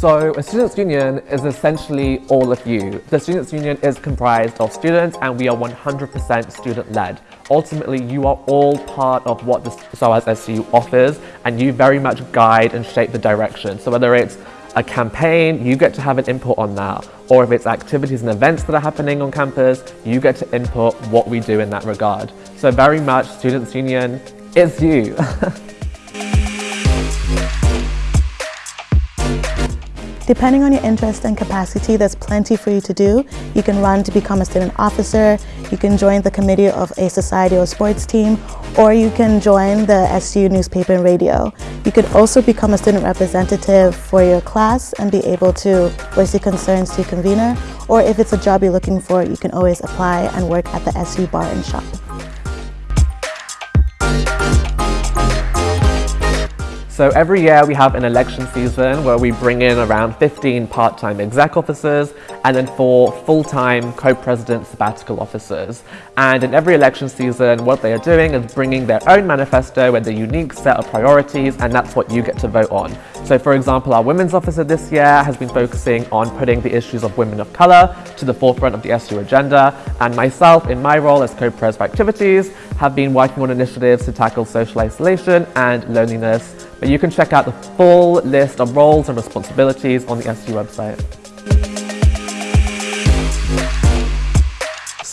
So a students' union is essentially all of you. The students' union is comprised of students and we are 100% student-led. Ultimately, you are all part of what the SOAS SU offers and you very much guide and shape the direction. So whether it's a campaign, you get to have an input on that. Or if it's activities and events that are happening on campus, you get to input what we do in that regard. So very much Students' Union is you. Depending on your interest and capacity, there's plenty for you to do. You can run to become a student officer, you can join the committee of a society or sports team, or you can join the SU newspaper and radio. You could also become a student representative for your class and be able to voice your concerns to your convener, or if it's a job you're looking for, you can always apply and work at the SU bar and shop. So every year we have an election season where we bring in around 15 part-time exec officers and then four full-time co-president sabbatical officers. And in every election season, what they are doing is bringing their own manifesto with a unique set of priorities and that's what you get to vote on. So for example, our women's officer this year has been focusing on putting the issues of women of colour to the forefront of the SU agenda and myself in my role as co-pres for activities have been working on initiatives to tackle social isolation and loneliness but you can check out the full list of roles and responsibilities on the SU website.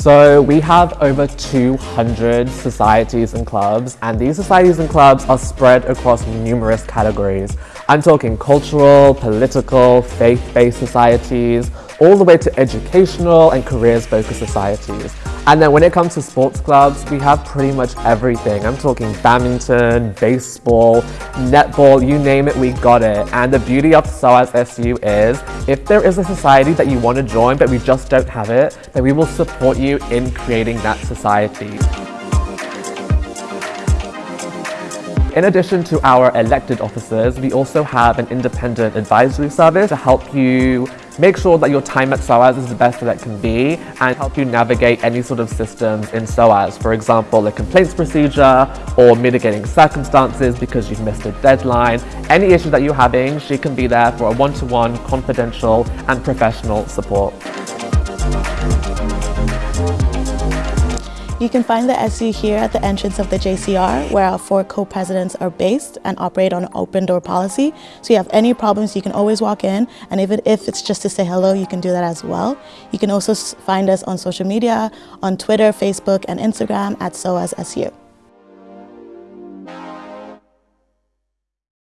So we have over 200 societies and clubs and these societies and clubs are spread across numerous categories. I'm talking cultural, political, faith-based societies, all the way to educational and careers-focused societies. And then when it comes to sports clubs, we have pretty much everything. I'm talking badminton, baseball, netball, you name it, we got it. And the beauty of SOAS SU is, if there is a society that you want to join but we just don't have it, then we will support you in creating that society. In addition to our elected officers, we also have an independent advisory service to help you Make sure that your time at SOAS is the best that it can be and help you navigate any sort of systems in SOAS. For example, a complaints procedure or mitigating circumstances because you've missed a deadline. Any issue that you're having, she can be there for a one-to-one, -one, confidential and professional support. You can find the SU here at the entrance of the JCR where our four co-presidents are based and operate on an open door policy. So you have any problems, you can always walk in and even if it's just to say hello, you can do that as well. You can also find us on social media, on Twitter, Facebook and Instagram at SOASSU.